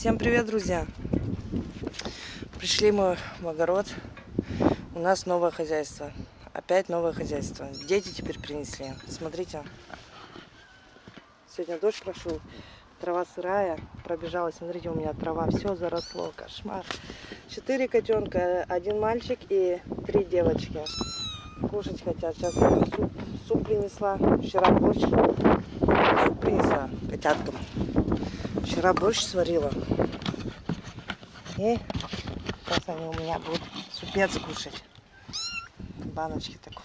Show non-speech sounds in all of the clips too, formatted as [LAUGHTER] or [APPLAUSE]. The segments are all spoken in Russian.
Всем привет, друзья! Пришли мы в огород. У нас новое хозяйство. Опять новое хозяйство. Дети теперь принесли. Смотрите. Сегодня дождь прошел. Трава сырая. Пробежалась. Смотрите, у меня трава. Все заросло. Кошмар. Четыре котенка. Один мальчик и три девочки. Кушать хотят. Сейчас суп, суп принесла. Вчера борщ. Суп принесла котяткам. Вчера борщ сварила. И сейчас они у меня будут супец кушать. Баночки такой.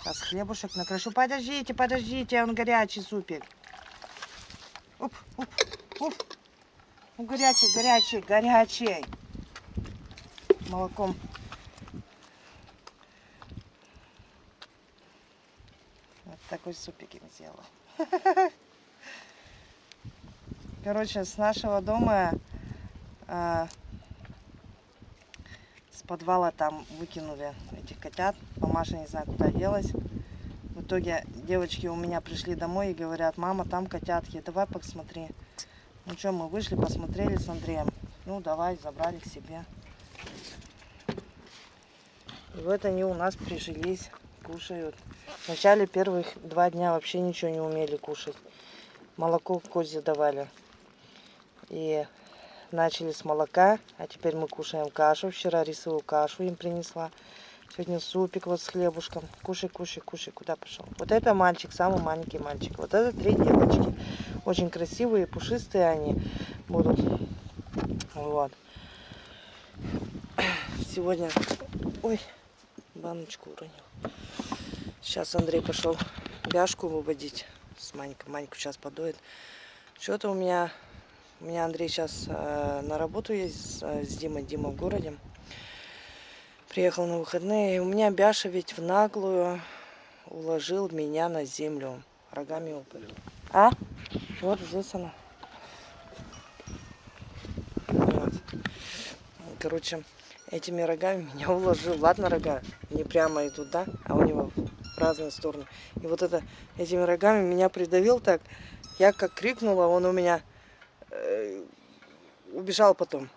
Сейчас хлебушек накрошу. Подождите, подождите, он горячий супик. Уп, уп, уп. Ну, горячий, горячий, горячий. Молоком. Вот такой супик им сделала. [LAUGHS] Короче, с нашего дома, э, с подвала там выкинули этих котят. Мамаша не знаю, куда делась. В итоге девочки у меня пришли домой и говорят, мама, там котятки, давай посмотри. Ну что, мы вышли, посмотрели с Андреем. Ну, давай, забрали к себе. И вот они у нас прижились, кушают. Вначале первых два дня вообще ничего не умели кушать. Молоко козе давали. И начали с молока, а теперь мы кушаем кашу. Вчера рисовую кашу им принесла. Сегодня супик вот с хлебушком. Кушай, кушай, кушай. Куда пошел? Вот это мальчик, самый маленький мальчик. Вот это три девочки. Очень красивые, пушистые они будут. Вот. Сегодня... Ой, баночку уронил. Сейчас Андрей пошел бяшку выводить с Манькой. Маньку сейчас подоет. Что-то у меня у меня Андрей сейчас э, на работу есть э, с Димой. Дима в городе. Приехал на выходные. У меня Бяша ведь в наглую уложил меня на землю. Рогами упали. А? Вот здесь она. Вот. Короче, этими рогами [LAUGHS] меня уложил. Ладно, рога не прямо идут, да? А у него в разные стороны. И вот это этими рогами меня придавил так. Я как крикнула, он у меня убежал потом.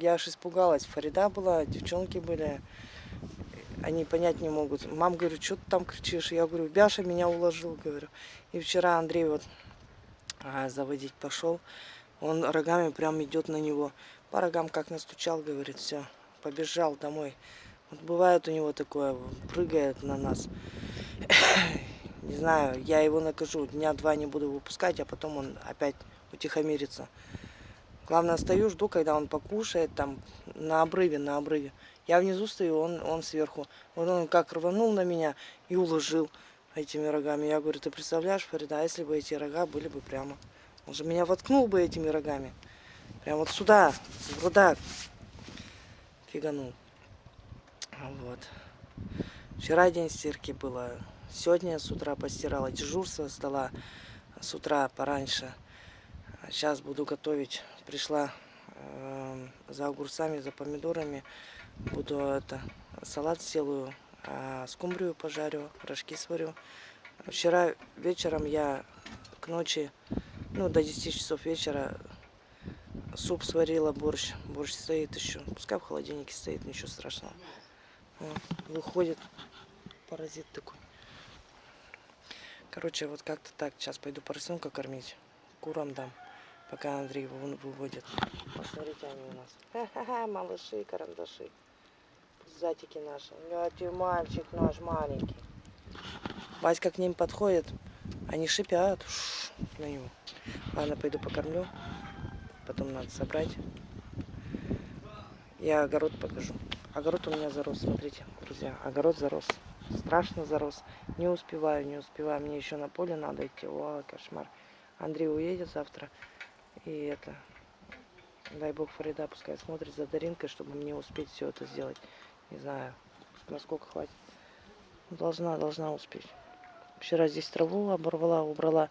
Я аж испугалась. Фарида была, девчонки были. Они понять не могут. Мам, говорю, что ты там кричишь? Я говорю, Бяша меня уложил, говорю. И вчера Андрей вот а, заводить пошел. Он рогами прям идет на него. По рогам как настучал, говорит, все, побежал домой. Вот бывает у него такое, прыгает на нас. [COUGHS] Не знаю, я его накажу. Дня два не буду выпускать, а потом он опять утихомириться. Главное, стою, жду, когда он покушает, там, на обрыве, на обрыве. Я внизу стою, он, он сверху. Вот он как рванул на меня и уложил этими рогами. Я говорю, ты представляешь, Фарида, если бы эти рога были бы прямо. Он же меня воткнул бы этими рогами. Прям вот сюда, в грудак. Фиганул. Вот. Вчера день стирки было. Сегодня с утра постирала. Дежурство сдала с утра пораньше. Сейчас буду готовить. Пришла э, за огурцами, за помидорами. Буду это салат сделаю, а скумбрию пожарю, рожки сварю. Вчера вечером я к ночи, ну до 10 часов вечера суп сварила, борщ. Борщ стоит еще. Пускай в холодильнике стоит, ничего страшного. Вот, выходит паразит такой. Короче, вот как-то так. Сейчас пойду поросенка кормить. Курам дам пока Андрей его выводит. Посмотрите, они у нас. Ха-ха-ха, малыши, карандаши. Затики наши. Ляти, мальчик наш маленький. Васька к ним подходит. Они шипят Ш на него. Ладно, пойду покормлю. Потом надо собрать. Я огород покажу. Огород у меня зарос, смотрите, друзья. Огород зарос. Страшно зарос. Не успеваю, не успеваю. Мне еще на поле надо идти. О, кошмар. Андрей уедет завтра. И это, дай бог Фарида пускай смотрит за Даринкой, чтобы мне успеть все это сделать. Не знаю, насколько хватит. Должна, должна успеть. Вчера здесь траву оборвала, убрала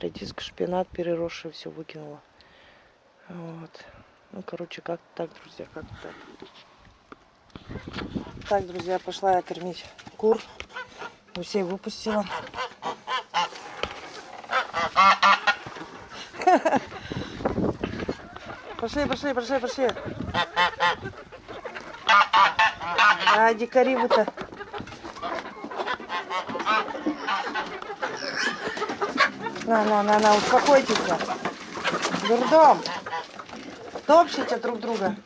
редиску, шпинат переросший, все выкинула. Вот. Ну, короче, как так, друзья, как так. Так, друзья, пошла я кормить кур. Гусей выпустила. Пошли, пошли, пошли, пошли. А, дикари вы-то. На, на, на, на, успокойтесь. Дурдом. Топчите друг друга.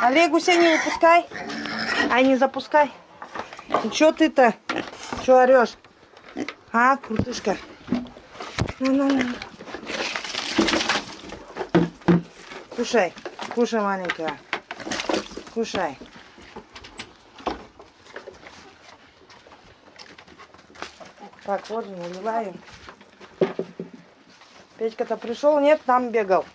Олег, гуся не выпускай. Ай, не запускай. Ну, чё ты-то? Чё орешь? А, крутышка. На, на, на. Кушай, кушай, маленькая. Кушай. Так, же наливаем. Петька-то пришел, нет, там бегал.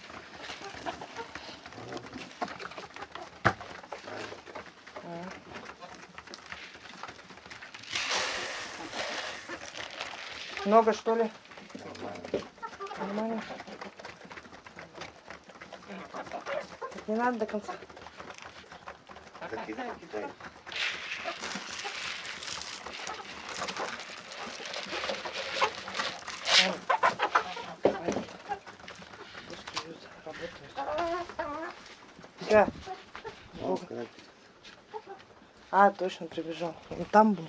Много что ли? Нормально. Так Не надо до конца. Сказать, А, точно прибежал. Он там был.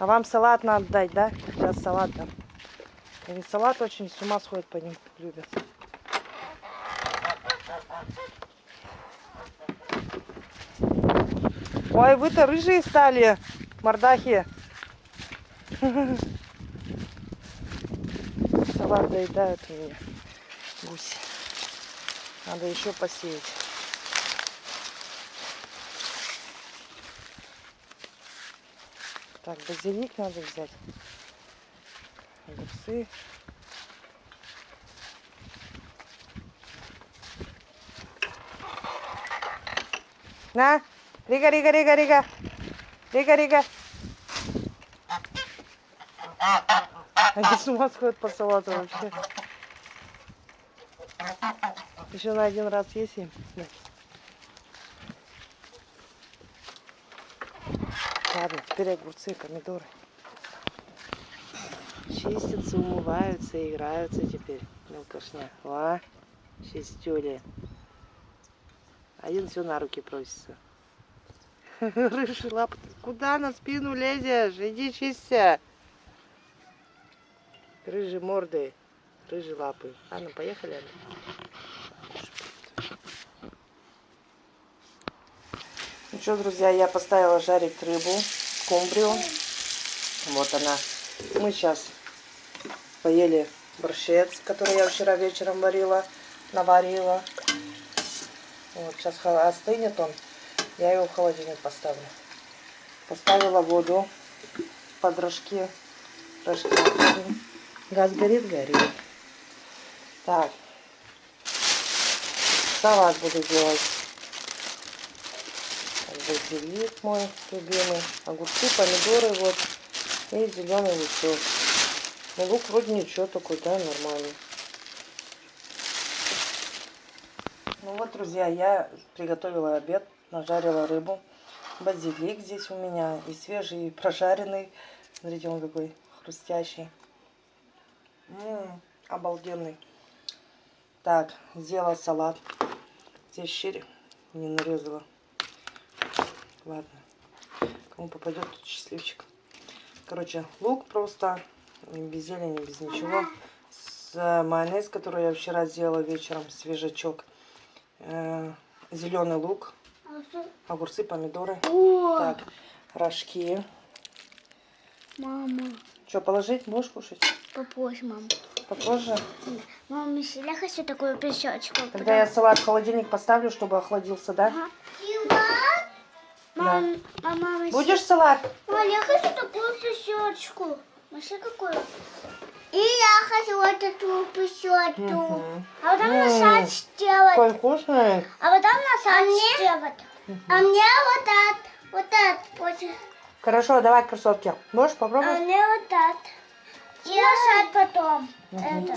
А вам салат надо дать, да? Сейчас салат дам. Они салат очень с ума сходят по ним, любят. Ой, вы-то рыжие стали, мордахи. Салат доедают меня гуси. Надо еще посеять. Так, базилик надо взять. Огурцы. На, Рига, Рига, Рига, Рига. Рига, Рига. Они с ума сходят по салату вообще. Еще на один раз есть им. Да. Ладно, теперь огурцы, помидоры. Чистятся, умываются, играются теперь. Мелкошня. О, чистюли. Один все на руки просится. [LAUGHS] Рыжий лап. Куда на спину лезешь? Иди чисться. Рыжие морды. Рыжие лапы. А, ну поехали. Анна. Ну что, друзья, я поставила жарить рыбу, скумбрию. Вот она. Мы сейчас поели борщец, который я вчера вечером варила, наварила. Вот, сейчас остынет он. Я его в холодильник поставлю. Поставила воду под рожки. Рожки. Газ горит, горит. Так. Салат буду делать. Базилик мой любимый. Огурцы, помидоры вот. И зеленый лучок. Ну, лук вроде ничего такой, да, нормальный. Ну вот, друзья, я приготовила обед, нажарила рыбу. Базилик здесь у меня и свежий, и прожаренный. Смотрите, он какой хрустящий. М, обалденный. Так, сделала салат. Здесь щирь не нарезала. Ладно. Кому попадет, тот счастливчик. Короче, лук просто, без зелени, без ничего. С э, майонез, который я вчера сделала вечером, свежачок. зеленый лук, огурцы, помидоры. О, Так, рожки. мама, Что, положить? Будешь кушать? попозже, мам. Попозже? Мама, если я хочу такую песочку. Тогда я салат в холодильник поставлю, чтобы охладился, да? Мам, мама, мама, если- Будешь салат? Мам, я хочу такую песочку. Маши какую? И я хочу вот эту песочку. Мгм. А потом М. насад сделать. Какой вкусный. А потом насад сделать. А мне вот так, вот так. Вот. Хорошо, давай красотки. Можешь А попробовать? мне вот так. И насад потом. Это.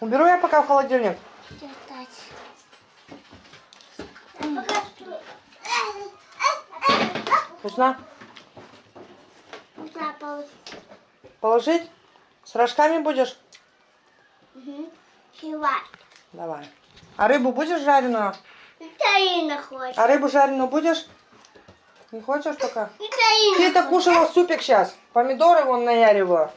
Уберу я пока в холодильник. Вкусно? Нужно положить. Положить? С рожками будешь? Мгм. Кивай. Давай. А рыбу будешь жареную? Виталина хочет. А рыбу жареную будешь? Не хочешь пока? Виталина. Ты-то кушала супик сейчас. Помидоры вон наяривала.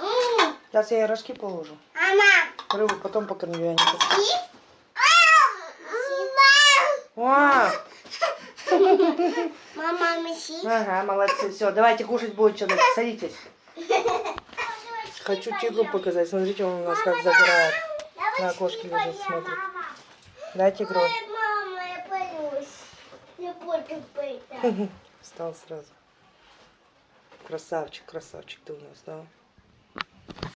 М, Сейчас я ей рожки положу. Мама. Рыбу потом покормлю. Я. И? А, Мама, меси. ага, молодцы. Все, давайте кушать будет что-то. Садитесь. Хочу тигру показать. Смотрите, он у нас как забирает. На окошке лежит, смотрит. Да, тигру? Мама, я боюсь. Не буду быть. Встал сразу. Красавчик, красавчик ты у нас, да?